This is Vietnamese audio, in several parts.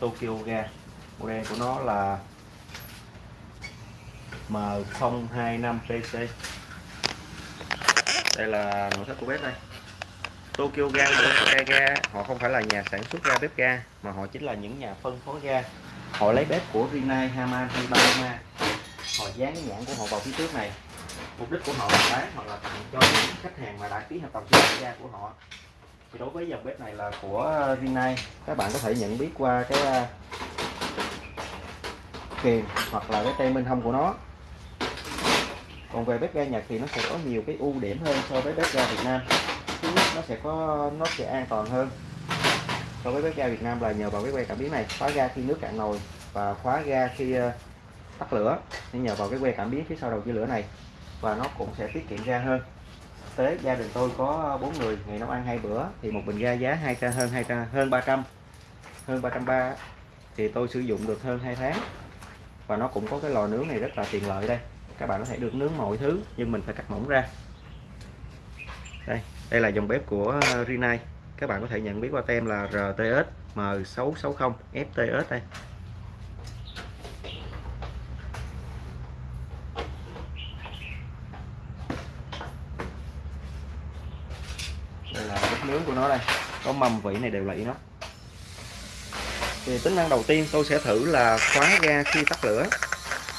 Tokyo ga. Model của nó là M025PC đây là nội thất của bếp đây. Tokyo ga ga, ga họ không phải là nhà sản xuất ga bếp ga mà họ chính là những nhà phân phối ga. Họ lấy bếp của Rinnai, Haman hay Paloma họ dán cái nhãn của họ vào phía trước này. Mục đích của họ là bán hoặc là tặng cho những khách hàng mà đã ký hợp đồng sử dụng ga của họ thì đối với dòng bếp này là của Rinnai các bạn có thể nhận biết qua cái à, kiềm hoặc là cái tem bên hông của nó. Còn về bếp ga Nhật thì nó sẽ có nhiều cái ưu điểm hơn so với bếp ga Việt Nam. Thứ nhất, nó sẽ có, nó sẽ an toàn hơn so với bếp ga Việt Nam là nhờ vào cái que cảm biến này. Khóa ga khi nước cạn nồi và khóa ga khi à, tắt lửa. Nên nhờ vào cái que cảm biến phía sau đầu chia lửa này và nó cũng sẽ tiết kiệm ga hơn tế, gia đình tôi có ờ, bốn người, ngày nấu ăn hai bữa, thì một bình ga giá hai hơn hai hơn 300 hơn 330 thì tôi sử dụng được hơn 2 tháng, và nó cũng có cái lò nướng này rất là tiện lợi đây. Các bạn có thể được nướng mọi thứ, nhưng mình phải cắt mỏng ra. Đây đây là dòng bếp của ờ, Rinnai các bạn có thể nhận biết qua tem là RTS M660 FTS đây đây là bếp nướng của nó đây. Có mầm vị này đều là inox thì tính năng đầu tiên tôi sẽ thử là khóa ga khi tắt lửa.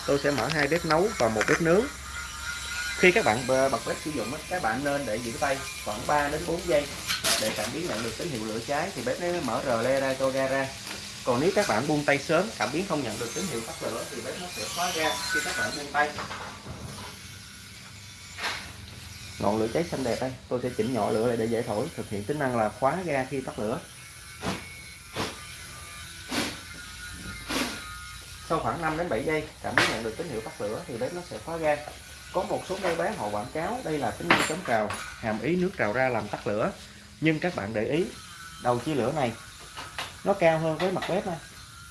Tôi sẽ mở hai bếp nấu và một bếp nướng. Khi các bạn bật bếp sử dụng các bạn nên để giữ tay khoảng 3 đến 4 giây. Để cảm biến nhận được tín hiệu lửa cháy thì bếp nó mở rờ le ra cho ga ra. Còn nếu các bạn buông tay sớm, cảm biến không nhận được tín hiệu tắt lửa thì bếp nó sẽ khóa ga khi các bạn buông tay ngọn lửa cháy xanh đẹp đây. Tôi sẽ chỉnh nhỏ lửa lại để dễ thổi. Thực hiện tính năng là khóa ga khi tắt lửa. Sau khoảng 5 đến 7 giây, cảm biến nhận được tín hiệu tắt lửa thì bếp nó sẽ khóa ga. Có một số nơi bán họ quảng cáo đây là tính năng chống trào, hàm ý nước trào ra làm tắt lửa. Nhưng các bạn để ý, đầu chia lửa này, nó cao hơn với mặt bếp này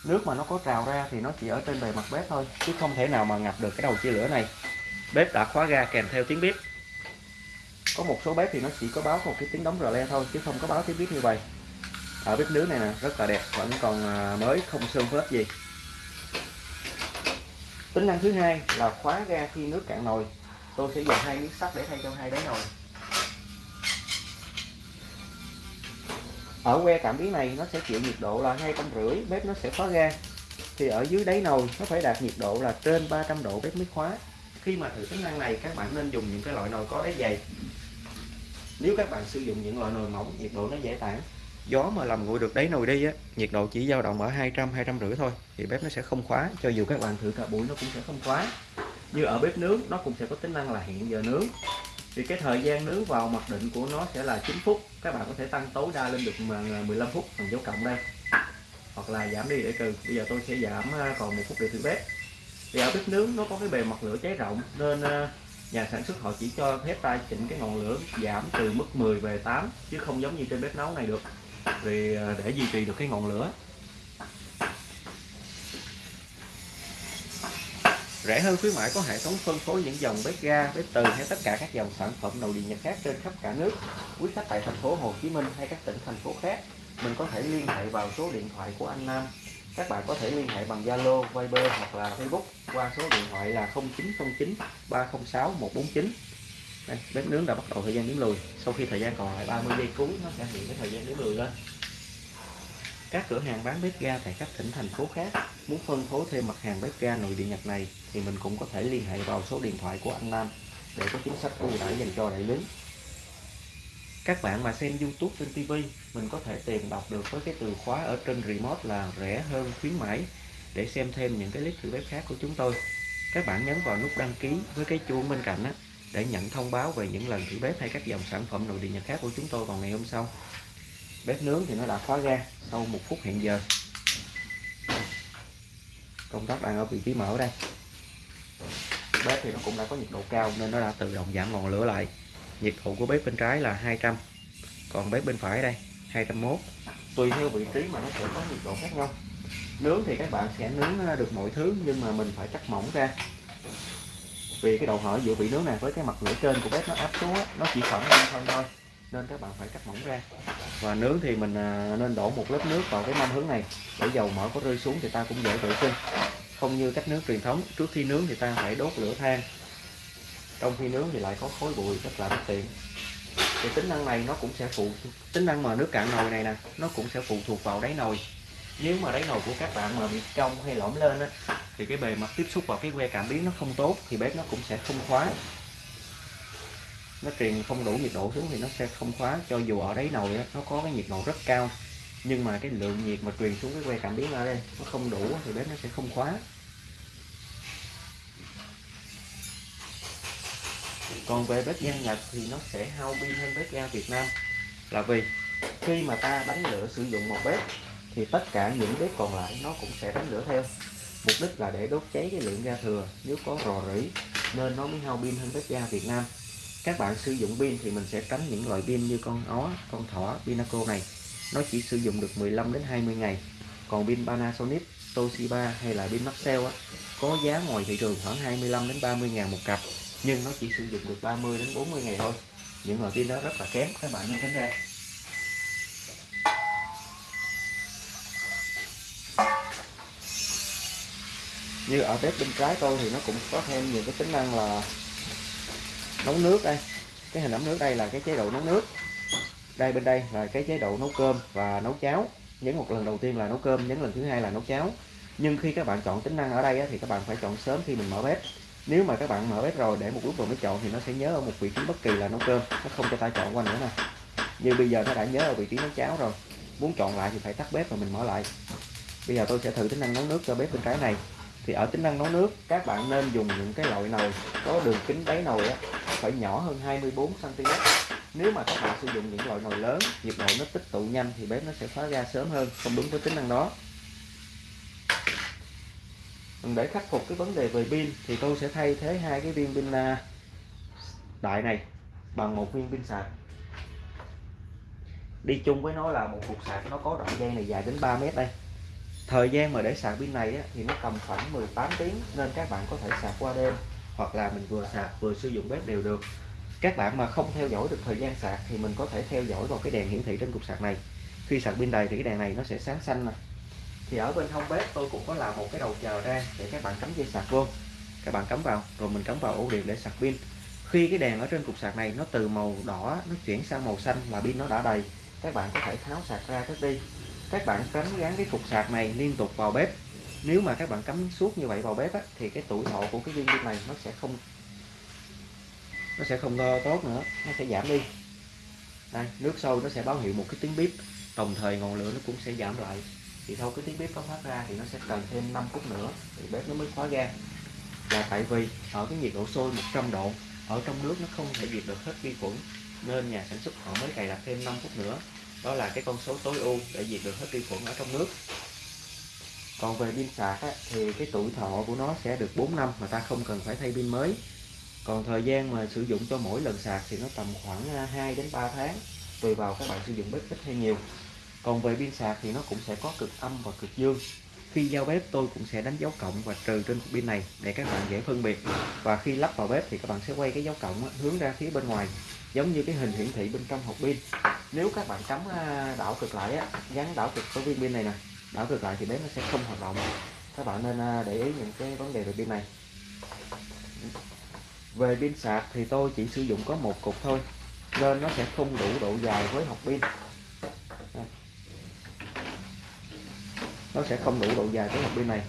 nước mà nó có trào ra thì nó chỉ ở trên bề mặt bếp thôi, chứ không thể nào mà ngập được cái đầu chia lửa này. Bếp đã khóa ga kèm theo tiếng bếp có một số bếp thì nó chỉ có báo một cái tiếng đóng rờ le thôi, chứ không có báo tiếng bếp như vậy. Ở bếp nướng này nè, rất là đẹp, vẫn còn à, mới, không sơn phết gì. Tính năng thứ hai là khóa ga khi nước cạn nồi. Tôi sẽ dùng hai miếng sắt để thay cho hai đáy nồi. Ở que cảm biến này, nó sẽ chịu nhiệt độ là hai trăm rưỡi, bếp nó sẽ khóa ga. Thì ở dưới đáy nồi, nó phải đạt nhiệt độ là trên 300 độ bếp mới khóa. Khi mà thử tính năng này, các bạn nên dùng những cái loại nồi có đáy dày nếu các bạn sử dụng những loại nồi mỏng, nhiệt độ nó dễ tản. Gió mà làm nguội được đáy nồi đi á, nhiệt độ chỉ dao động ở 200 200 rưỡi thôi, thì bếp nó sẽ không khóa. Cho dù các bạn thử cả buổi, nó cũng sẽ không khóa. Như ở bếp nướng, nó cũng sẽ có tính năng là hẹn giờ nướng. Thì cái thời gian nướng vào mặc định của nó sẽ là 9 phút. Các bạn có thể tăng tối đa lên được 15 à, phút, bằng dấu cộng đây. Hoặc là giảm đi để trừ. Bây giờ tôi sẽ giảm à, còn một phút để thử bếp. Thì ở bếp nướng nó có cái bề mặt lửa cháy rộng nên à, nhà sản xuất họ chỉ cho phép ta chỉnh cái ngọn lửa giảm từ mức 10 về 8 chứ không giống như trên bếp nấu này được. Vì à, để duy trì được cái ngọn lửa. Rẻ hơn khuyến mãi có hệ thống phân phối những dòng bếp ga, bếp từ hay tất cả các dòng sản phẩm nội địa nhật khác trên khắp cả nước, quý khách tại thành phố Hồ Chí Minh hay các tỉnh, thành phố khác. Mình có thể liên hệ vào số điện thoại của anh Nam các bạn có thể liên hệ bằng Zalo, Viber hoặc là Facebook qua số điện thoại là 0909 306 149 đây, bếp nướng đã bắt đầu thời gian nướng lùi. Sau khi thời gian còn lại 30 giây cuối nó sẽ hiện cái thời gian nướng lùi lên. Các cửa hàng bán bếp ga tại các tỉnh thành phố khác muốn phân phối thêm mặt hàng bếp ga nội địa Nhật này thì mình cũng có thể liên hệ vào số điện thoại của anh Nam để có chính sách ưu đãi dành cho đại lý các bạn mà xem YouTube, trên TV mình có thể tìm đọc được với cái từ khóa ở trên remote là rẻ hơn khuyến mãi. Để xem thêm những cái clip thử bếp khác của chúng tôi. Các bạn nhấn vào nút đăng ký với cái chuông bên cạnh á, để nhận thông báo về những lần thử bếp hay các dòng sản phẩm nội địa nhật khác của chúng tôi vào ngày hôm sau. Bếp nướng thì nó đã khóa ra sau một phút hiện giờ. Công tắc đang ở vị trí mở đây. Bếp thì nó cũng đã có nhiệt độ cao nên nó đã tự động giảm ngọn lửa lại nhiệt độ của bếp bên trái là 200 còn bếp bên phải đây 201 tùy theo vị trí mà nó sẽ có nhiệt độ khác nhau. Nướng thì các bạn sẽ nướng ờ, được mọi thứ, nhưng mà mình phải cắt mỏng ra. Vì cái độ hở giữa vị nướng này với cái mặt lửa trên của bếp nó áp xuống nó chỉ khoảng năm phân thôi, nên các bạn phải cắt mỏng ra. Và nướng thì mình ờ, nên đổ một lớp nước vào cái mâm hướng này, để dầu mỡ có rơi xuống thì ta cũng dễ vệ sinh. Không như cách nướng truyền thống, trước khi nướng thì ta phải đốt lửa than trong khi nướng thì lại có khói bụi rất là bất tiện. Thì tính năng này nó cũng sẽ phụ tính năng mà nước cạn nồi này nè nó cũng sẽ phụ thuộc vào đáy nồi. Nếu mà đáy nồi của các bạn mà bị cong hay lõm lên á thì cái bề mặt tiếp xúc vào cái que cảm biến nó không tốt thì bếp nó cũng sẽ không khóa. Nó truyền không đủ nhiệt độ xuống thì nó sẽ không khóa cho dù ở đáy nồi á, nó có cái nhiệt độ rất cao. Nhưng mà cái lượng nhiệt mà truyền xuống cái que cảm biến ở đây nó không đủ thì bếp nó sẽ không khóa. Còn về bếp ga Nhật thì nó sẽ hao pin hơn bếp ga Việt Nam. Là vì khi mà ta đánh lửa sử dụng một bếp thì tất cả những bếp còn lại nó cũng sẽ đánh lửa theo. Mục đích là để đốt cháy cái lượng ga thừa nếu có rò rỉ nên nó mới hao pin hơn bếp ga Việt Nam. Các bạn sử dụng pin thì mình sẽ tránh những loại pin như con ó con thỏ pinaco này. Nó chỉ sử dụng được 15 đến 20 ngày. Còn pin Panasonic Toshiba hay là pin Maxell á, có giá ngoài thị trường khoảng 25 đến 30 ngàn một cặp nhưng nó chỉ sử dụng được 30 đến 40 ngày thôi. Những loại pin đó rất là kém. Các bạn nên tránh ra. Như ở bếp bên trái tôi thì nó cũng có thêm nhiều cái tính năng là nấu nước đây. Cái hình ấm nước đây là cái chế độ nấu nước. Đây bên đây là cái chế độ nấu cơm và nấu cháo. Nhấn một lần đầu tiên là nấu cơm, nhấn lần thứ hai là nấu cháo. Nhưng khi các bạn chọn tính năng ở đây thì các bạn phải chọn sớm khi mình mở bếp nếu mà các bạn mở bếp rồi để một lúc rồi mới chọn thì nó sẽ nhớ ở một vị trí bất kỳ là nấu cơm nó không cho ta chọn qua nữa nè. Như bây giờ nó đã nhớ ở vị trí nấu cháo rồi muốn chọn lại thì phải tắt bếp và mình mở lại. Bây giờ tôi sẽ thử tính năng nấu nước cho bếp bên trái này. Thì ở tính năng nấu nước các bạn nên dùng những cái loại nồi có đường kính đáy nồi á, phải nhỏ hơn 24 cm nếu mà các bạn sử dụng những loại nồi lớn nhiệt độ nó tích tụ nhanh thì bếp nó sẽ khóa ra sớm hơn không đúng với tính năng đó để khắc phục cái vấn đề về pin thì tôi sẽ thay thế hai cái viên pin à, đại này bằng một viên pin sạc. Đi chung với nó là một cục sạc nó có đoạn dây này dài đến 3 mét đây. Thời gian mà để sạc pin này á, thì nó tầm khoảng 18 tiếng nên các bạn có thể sạc qua đêm hoặc là mình vừa sạc vừa sử dụng bếp đều được. Các bạn mà không theo dõi được thời gian sạc thì mình có thể theo dõi vào cái đèn hiển thị trên cục sạc này. Khi sạc pin đầy thì cái đèn này nó sẽ sáng xanh này thì ở bên hông bếp tôi cũng có làm một cái đầu chờ ra để các bạn cắm dây sạc vô. Các bạn cắm vào rồi mình cắm vào ổ điện để sạc pin. Khi cái đèn ở trên cục sạc này nó từ màu đỏ nó chuyển sang màu xanh là pin nó đã đầy. Các bạn có thể tháo sạc ra cất đi. Các bạn tránh gắn cái cục sạc này liên tục vào bếp. Nếu mà các bạn cắm suốt như vậy vào bếp á, thì cái tuổi thọ của cái viên pin này nó sẽ không nó sẽ không tốt nữa nó sẽ giảm đi. Đây nước sôi nó sẽ báo hiệu một cái tiếng bếp đồng thời ngọn lửa nó cũng sẽ giảm lại thì sau cái tiếng bếp có phát ra thì nó sẽ cần thêm 5 phút nữa thì bếp nó mới khóa ga. Là tại vì ở cái nhiệt độ sôi 100 độ ở trong nước nó không thể diệt được hết vi khuẩn nên nhà sản xuất họ mới cài đặt thêm 5 phút nữa. Đó là cái con số tối ưu để diệt được hết vi khuẩn ở trong nước. Còn về pin sạc á, thì cái tuổi thọ của nó sẽ được 4 năm mà ta không cần phải thay pin mới. Còn thời gian mà sử dụng cho mỗi lần sạc thì nó tầm khoảng à, 2 đến 3 tháng tùy vào các bạn sử dụng bếp ít hay nhiều còn về pin sạc thì nó cũng sẽ có cực âm và cực dương. Khi giao bếp tôi cũng sẽ đánh dấu cộng và trừ trên cục pin này để các bạn dễ phân biệt. Và khi lắp vào bếp thì các bạn sẽ quay cái dấu cộng hướng ra phía bên ngoài giống như cái hình hiển thị bên trong hộp pin. Nếu các bạn cắm à, đảo cực lại á, gắn đảo cực với viên pin này nè đảo cực lại thì bếp nó sẽ không hoạt động. Các bạn nên à, để ý những cái vấn đề về pin này. Về pin sạc thì tôi chỉ sử dụng có một cục thôi nên nó sẽ không đủ độ dài với hộp pin. Nó sẽ không đủ độ dài với hộp pin này.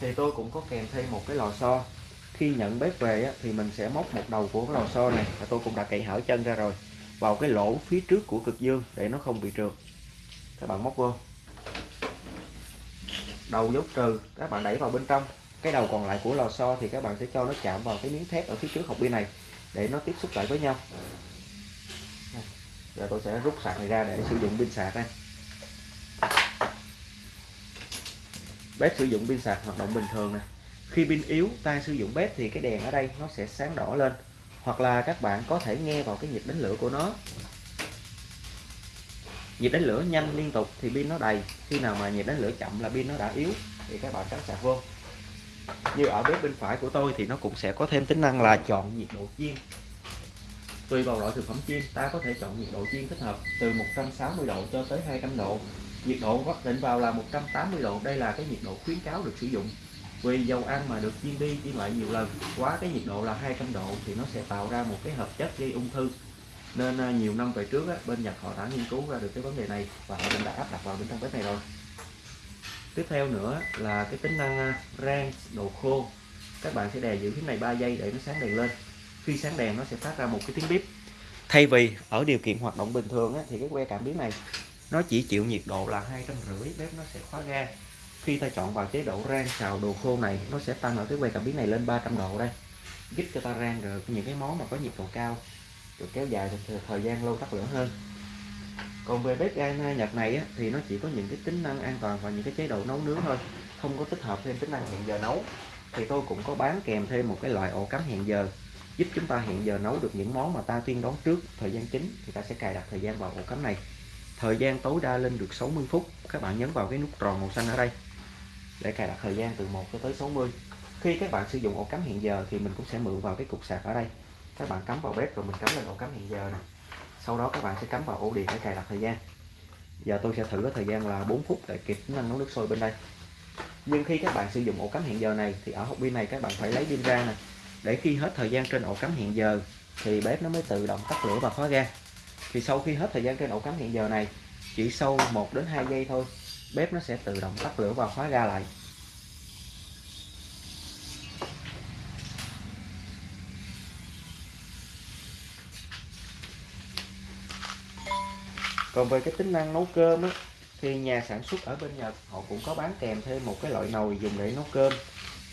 Thì tôi cũng có kèm thêm một cái lò xo. Khi nhận bếp về á, thì mình sẽ móc một đầu của cái lò xo này và tôi cũng đã cậy hở chân ra rồi vào cái lỗ phía trước của cực dương để nó không bị trượt. Các bạn móc vô. Đầu dấu trừ các bạn đẩy vào bên trong. Cái đầu còn lại của lò xo thì các bạn sẽ cho nó chạm vào cái miếng thép ở phía trước hộp pin này để nó tiếp xúc lại với nhau. Giờ tôi sẽ rút sạc này ra để sử dụng pin sạc đây bếp sử dụng pin sạc hoạt động bình thường nè. Khi pin yếu ta sử dụng bếp thì cái đèn ở đây nó sẽ sáng đỏ lên, hoặc là các bạn có thể nghe vào cái nhịp đánh lửa của nó. Nhịp đánh lửa nhanh liên tục thì pin nó đầy, khi nào mà nhịp đánh lửa chậm là pin nó đã yếu thì các bạn cắm sạc vô. Như ở bếp bên phải của tôi thì nó cũng sẽ có thêm tính năng là chọn nhiệt độ chiên. Tùy vào loại thực phẩm chiên, ta có thể chọn nhiệt độ chiên thích hợp từ 160 độ cho tới 200 độ nhiệt độ góc định vào là 180 độ. Đây là cái nhiệt độ khuyến cáo được sử dụng. Vì dầu ăn mà được chiên đi chiên lại nhiều lần quá cái nhiệt độ là 200 độ thì nó sẽ tạo ra một cái hợp chất gây ung thư. Nên à, nhiều năm về trước á, bên Nhật họ đã nghiên cứu ra được cái vấn đề này và họ đã áp đặt vào bên trong bếp này rồi. Tiếp theo nữa là cái tính năng à, rang đồ khô. Các bạn sẽ đè giữ phím này 3 giây để nó sáng đèn lên. Khi sáng đèn nó sẽ phát ra một cái tiếng bíp. Thay vì ở điều kiện hoạt động bình thường á, thì cái que cảm biến này nó chỉ chịu nhiệt độ là hai trăm rưỡi bếp nó sẽ khóa ga. Khi ta chọn vào chế độ rang xào đồ khô này nó sẽ tăng ở cái que cảm biến này lên 300 độ đây. Giúp cho ta rang được những cái món mà có nhiệt độ cao được kéo dài được thời gian lâu tắt lửa hơn. Còn về bếp ga Nhật này á, thì nó chỉ có những cái tính năng an toàn và những cái chế độ nấu nướng thôi không có tích hợp thêm tính năng hẹn giờ nấu. Thì tôi cũng có bán kèm thêm một cái loại ổ cắm hẹn giờ giúp chúng ta hẹn giờ nấu được những món mà ta tiên đoán trước thời gian chính thì ta sẽ cài đặt thời gian vào ổ cắm này thời gian tối đa lên được 60 phút. Các bạn nhấn vào cái nút tròn màu xanh ở đây để cài đặt thời gian từ 1 cho tới 60 khi các bạn sử dụng ổ cắm hiện giờ thì mình cũng sẽ mượn vào cái cục sạc ở đây. Các bạn cắm vào bếp rồi mình cắm lên ổ cắm hiện giờ này sau đó các bạn sẽ cắm vào ổ điện để cài đặt thời gian. Giờ tôi sẽ thử cái thời gian là 4 phút để kịp tính năng nấu nước sôi bên đây. Nhưng khi các bạn sử dụng ổ cắm hiện giờ này thì ở hộp pin này các bạn phải lấy pin ra nè. Để khi hết thời gian trên ổ cắm hiện giờ thì bếp nó mới tự động tắt lửa và khóa ga thì sau khi hết thời gian trên ổ cắm hẹn giờ này chỉ sau 1 đến 2 giây thôi bếp nó sẽ tự động tắt lửa và khóa ga lại. Còn về cái tính năng nấu cơm á, thì nhà sản xuất ở bên Nhật họ cũng có bán kèm thêm một cái loại nồi dùng để nấu cơm.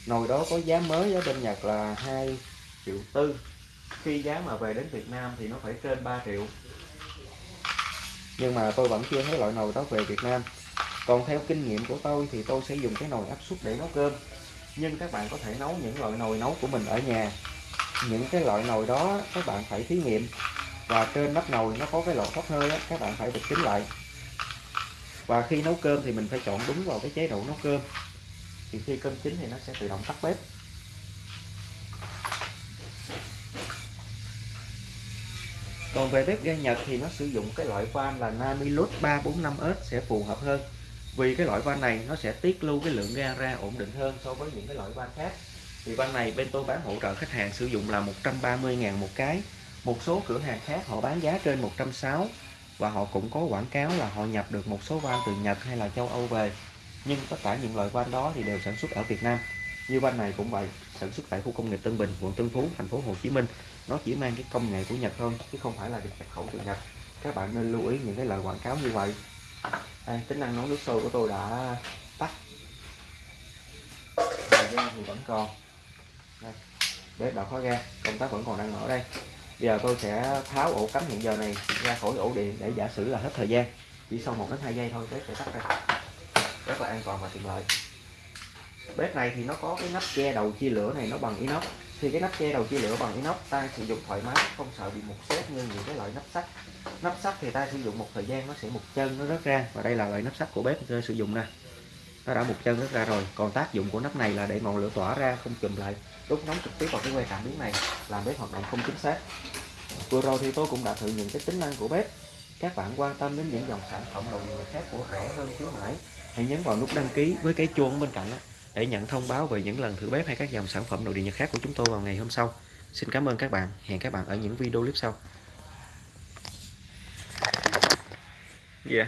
Nồi đó có giá mới ở bên Nhật là 2 triệu tư. Khi giá mà về đến Việt Nam thì nó phải trên 3 triệu nhưng mà tôi vẫn chưa thấy loại nồi đó về Việt Nam. Còn theo kinh nghiệm của tôi thì tôi sẽ dùng cái nồi áp suất để nấu cơm. Nhưng các bạn có thể nấu những loại nồi nấu của mình ở nhà. Những cái loại nồi đó các bạn phải thí nghiệm. Và trên nắp nồi nó có cái lỗ thoát hơi đó, các bạn phải bịt kín lại. Và khi nấu cơm thì mình phải chọn đúng vào cái chế độ nấu cơm. Thì khi cơm chín thì nó sẽ tự động tắt bếp. Còn về bếp ga Nhật thì nó sử dụng cái loại van là Namilus 345S sẽ phù hợp hơn. Vì cái loại van này nó sẽ tiết lưu cái lượng ga ra ổn định hơn so với những cái loại van khác. Thì van này bên tôi bán hỗ trợ khách hàng sử dụng là 130.000 một cái. Một số cửa hàng khác họ bán giá trên 160 và họ cũng có quảng cáo là họ nhập được một số van từ Nhật hay là châu Âu về. Nhưng tất cả những loại van đó thì đều sản xuất ở Việt Nam. Như van này cũng vậy, sản xuất tại khu công nghiệp Tân Bình, quận Tân Phú, thành phố Hồ Chí Minh nó chỉ mang cái công nghệ của Nhật thôi chứ không phải là được nhập khẩu từ Nhật. Các bạn nên lưu ý những cái lời quảng cáo như vậy. À, tính năng nấu nước sôi của tôi đã tắt. Thời gian thì vẫn còn. Đây, bếp đã khóa ra công tác vẫn còn đang mở đây. Bây giờ tôi sẽ tháo ổ cắm hiện giờ này ra khỏi ổ điện để giả sử là hết thời gian. Chỉ sau một đến hai giây thôi bếp sẽ tắt ra rất là an toàn và tiện lợi. Bếp này thì nó có cái nắp che đầu chia lửa này nó bằng inox thì cái nắp che đầu chia lửa bằng inox ta sử dụng thoải mái, không sợ bị mục xếp như những cái loại nắp sắt. Nắp sắt thì ta sử dụng một thời gian nó sẽ một chân nó rớt ra, và đây là loại nắp sắt của bếp tôi sử dụng nè. Nó đã một chân rớt ra rồi, còn tác dụng của nắp này là để ngọn lửa tỏa ra, không chùm lại. Đốt nóng trực tiếp vào cái que cảm biến này, làm bếp hoạt động không chính xác. Vừa rồi thì tôi cũng đã thử những cái tính năng của bếp. Các bạn quan tâm đến những dòng sản phẩm đồ điện khác của rẻ hơn khuyến mãi, hãy nhấn vào nút đăng ký với cái chuông bên cạnh đó để nhận thông báo về những lần thử bếp hay các dòng sản phẩm nội địa nhật khác của chúng tôi vào ngày hôm sau. Xin cảm ơn các bạn. Hẹn các bạn ở những video clip sau. Yeah.